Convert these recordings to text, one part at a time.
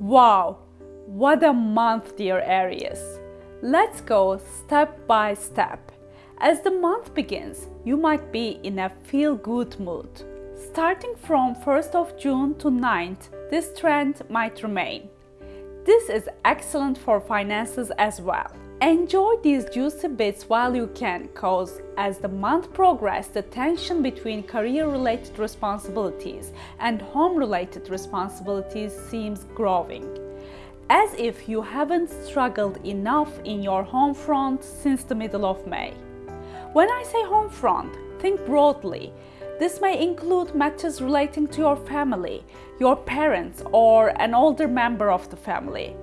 Wow, what a month, dear Aries! Let's go step by step. As the month begins, you might be in a feel-good mood. Starting from 1st of June to 9th, this trend might remain. This is excellent for finances as well. Enjoy these juicy bits while you can cause as the month progresses the tension between career-related responsibilities and home-related responsibilities seems growing. As if you haven't struggled enough in your home front since the middle of May. When I say home front, think broadly. This may include matters relating to your family, your parents or an older member of the family.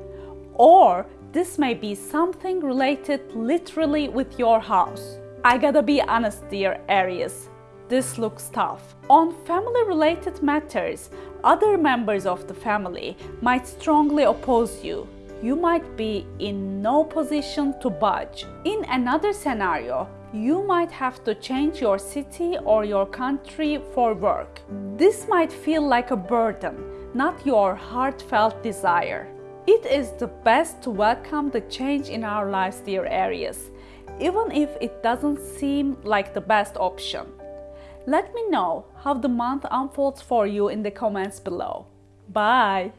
Or this may be something related literally with your house. I gotta be honest dear Aries, this looks tough. On family-related matters, other members of the family might strongly oppose you. You might be in no position to budge. In another scenario, you might have to change your city or your country for work. This might feel like a burden, not your heartfelt desire. It is the best to welcome the change in our lives, dear Aries, even if it doesn't seem like the best option. Let me know how the month unfolds for you in the comments below. Bye!